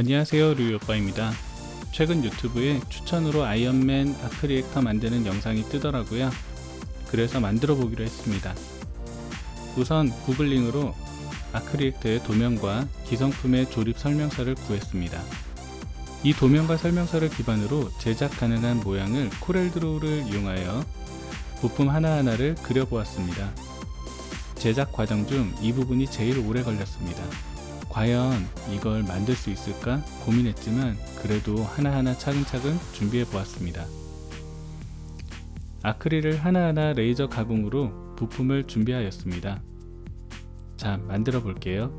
안녕하세요 류오빠입니다. 최근 유튜브에 추천으로 아이언맨 arc reactor 만드는 영상이 뜨더라고요. 그래서 만들어 보기로 했습니다. 우선 구글링으로 arc reactor의 도면과 기성품의 조립 설명서를 구했습니다. 이 도면과 설명서를 기반으로 제작 가능한 모양을 코렐드로우를 이용하여 부품 하나하나를 그려보았습니다. 제작 과정 중 이 부분이 제일 오래 걸렸습니다 과연 이걸 만들 수 있을까 고민했지만 그래도 하나하나 차근차근 준비해 보았습니다. 아크릴을 하나하나 레이저 가공으로 부품을 준비하였습니다. 자 만들어 볼게요.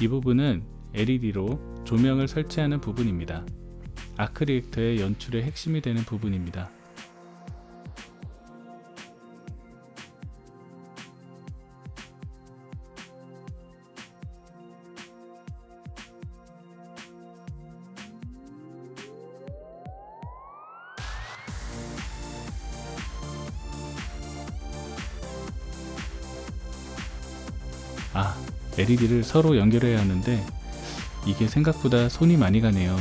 이 부분은 LED로 조명을 설치하는 부분입니다. 아크리액터의 연출의 핵심이 되는 부분입니다. 아 LED를 서로 연결해야 하는데 이게 생각보다 손이 많이 가네요.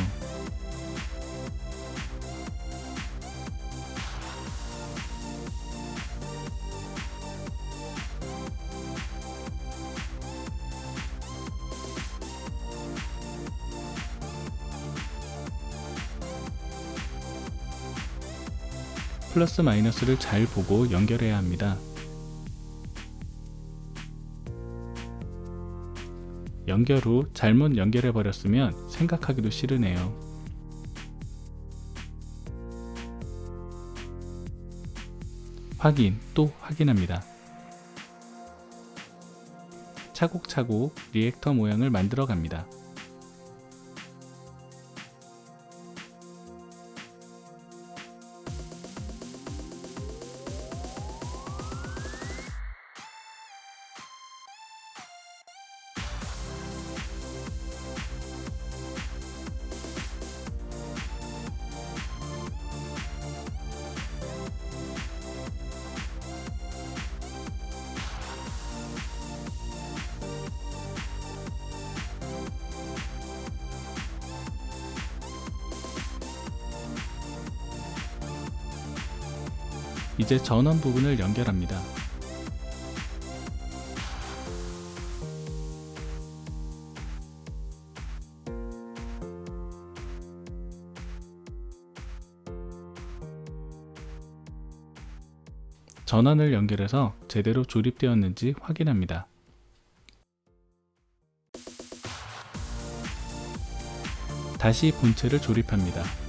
플러스 마이너스를 잘 보고 연결해야 합니다 연결 후 잘못 연결해 버렸으면 생각하기도 싫으네요. 확인 또 확인합니다. 차곡차곡 리액터 모양을 만들어 갑니다. 이제 전원 부분을 연결합니다. 전원을 연결해서 제대로 조립되었는지 확인합니다. 다시 본체를 조립합니다.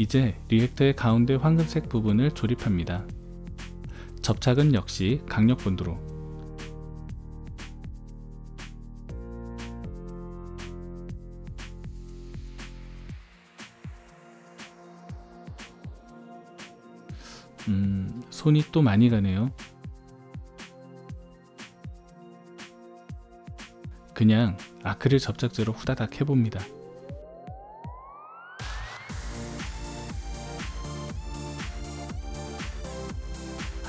이제 리액터의 가운데 황금색 부분을 조립합니다. 접착은 역시 강력본드로 음, 손이 또 많이 가네요. 그냥 아크릴 접착제로 후다닥 해봅니다.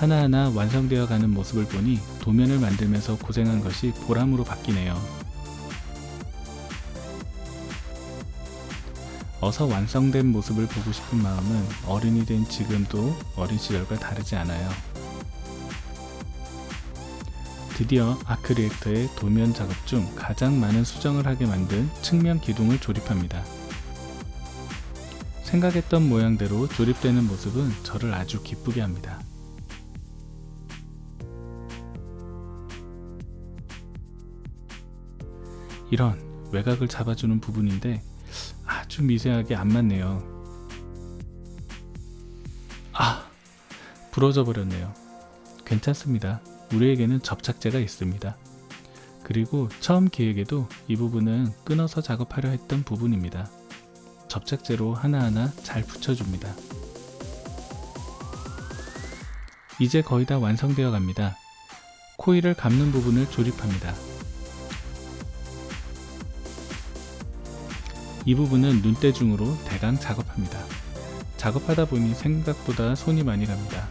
하나하나 완성되어 가는 모습을 보니 도면을 만들면서 고생한 것이 보람으로 바뀌네요. 어서 완성된 모습을 보고 싶은 마음은 어른이 된 지금도 어린 시절과 다르지 않아요. 드디어 아크리액터의 도면 작업 중 가장 많은 수정을 하게 만든 측면 기둥을 조립합니다. 생각했던 모양대로 조립되는 모습은 저를 아주 기쁘게 합니다. 이런 외곽을 잡아주는 부분인데 아주 미세하게 안 맞네요 아 부러져 버렸네요 괜찮습니다 우리에게는 접착제가 있습니다 그 그리고 처음 기획에도 이 부분은 끊어서 작업하려 했던 부분입니다. 접착제로 하나하나 잘 붙여줍니다. 이제 거의 다 완성되어 갑니다. 코일을 감는 부분을 조립합니다. 이 부분은 눈대중으로 대강 작업합니다. 작업하다 보니 생각보다 손이 많이 갑니다.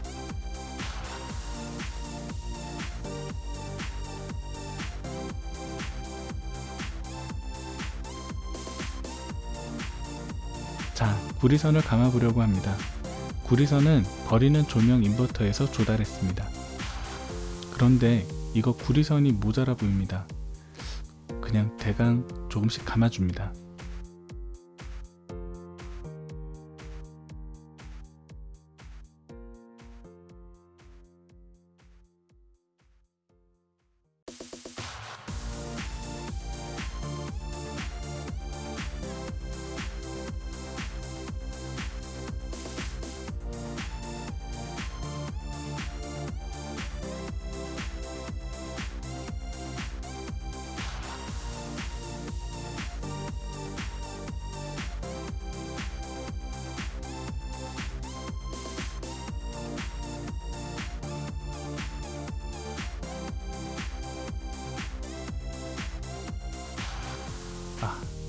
자, 구리선을 감아보려고 합니다. 구리선은 버리는 조명 인버터에서 조달했습니다. 그런데 이거 구리선이 모자라 보입니다. 그냥 대강 조금씩 감아줍니다.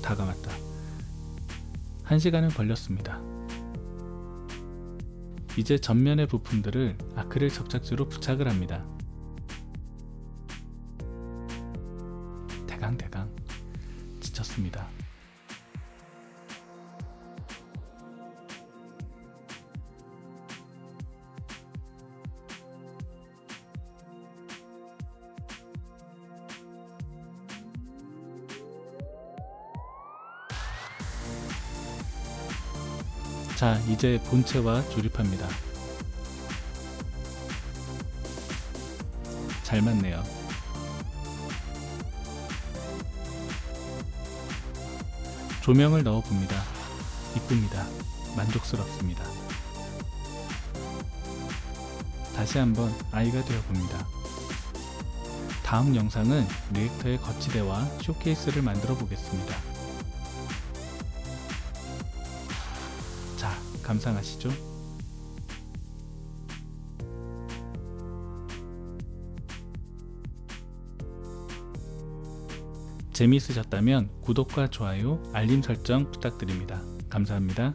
다 감았다. 한 시간은 걸렸습니다. 이제 전면의 부품들을 아크릴 접착제로 부착을 합니다. 대강대강 지쳤습니다. 자, 이제 본체와 조립합니다. 잘 맞네요. 조명을 넣어 봅니다. 이쁩니다. 만족스럽습니다. 다시 한번 아이가 되어 봅니다. 다음 영상은 리액터의 거치대와 쇼케이스를 만들어 보겠습니다. 감상하시죠. 재미있으셨다면 구독과 좋아요, 알림 설정 부탁드립니다. 감사합니다.